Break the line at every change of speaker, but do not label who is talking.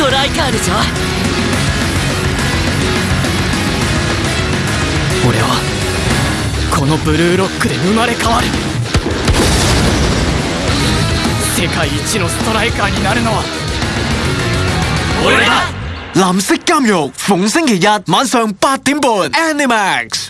トライカーでしょ俺はこのブルーロックで生まれ変わる。世界一のストライカーになるのは俺だ。
藍色監獄逢星期日晚上八點半，Animax。